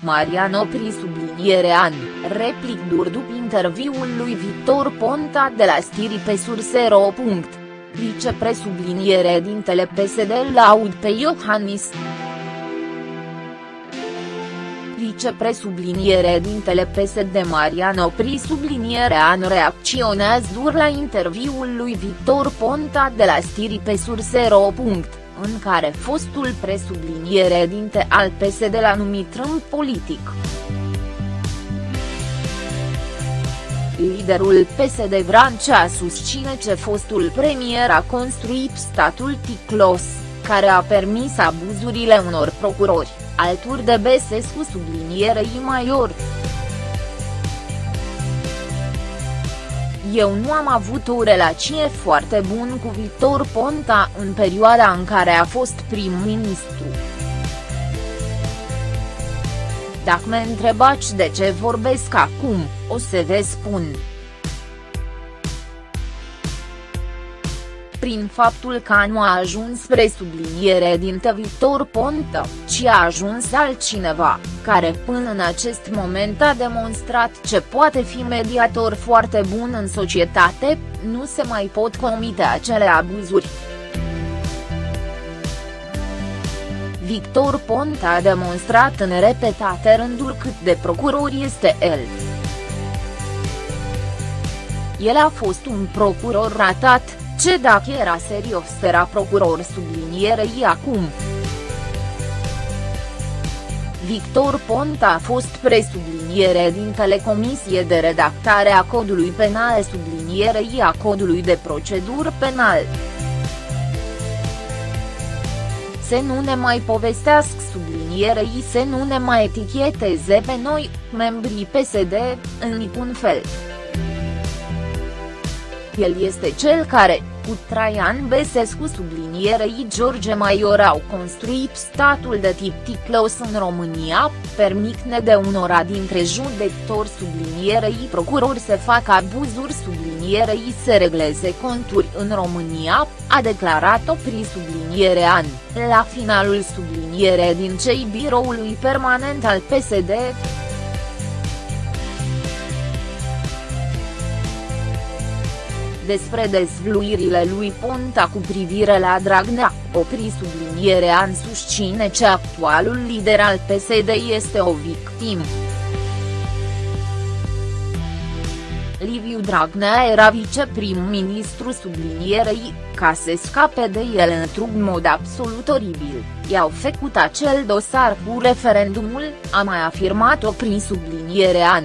Mariano pri subliniere an, replic dur după interviul lui Victor Ponta de la Stiri pe Surse.ro. Vicepresubliniere dintele PSD laud pe Iohannis vicepresubliniere dintele PSD Mariano Pri sublinierea în reacționează dur la interviul lui Victor Ponta de la Stiri pe Surse.ro. în care fostul presubliniere dinte al PSD l-a numit rând politic. Liderul PSD Vrancea susține că fostul premier a construit statul ticlos, care a permis abuzurile unor procurori alături de Besescu sublinierei Maior. Eu nu am avut o relație foarte bună cu Victor Ponta în perioada în care a fost prim-ministru. Dacă mă întrebați de ce vorbesc acum, o să vă spun. Prin faptul că nu a ajuns spre subliniere din Victor Ponta, ci a ajuns altcineva, care până în acest moment a demonstrat ce poate fi mediator foarte bun în societate, nu se mai pot comite acele abuzuri. Victor Ponta a demonstrat în repetate rânduri cât de procuror este el. El a fost un procuror ratat, ce dacă era serios era procuror sublinierei acum. Victor Ponta a fost presubliniere din telecomisie de redactare a codului penal sublinierei a codului de procedură penal. Să nu ne mai povestească sublinierei să nu ne mai eticheteze pe noi, membrii PSD, în niciun fel. El este cel care, cu Traian Besescu sublinierei George Maior au construit statul de tip ticlos în România, permitne de unora dintre judecători sublinierei procurori să facă abuzuri sublinierei să regleze conturi în România, a declarat-o pri subliniere an, la finalul subliniere din cei biroului permanent al PSD. Despre dezvluirile lui Ponta cu privire la Dragnea, opri sublinierea în susține ce actualul lider al PSD este o victimă. Liviu Dragnea era viceprim-ministru sublinierei, ca să scape de el într-un mod absolut oribil, i-au făcut acel dosar cu referendumul, a mai afirmat-o prin sublinierea an.